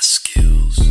skills.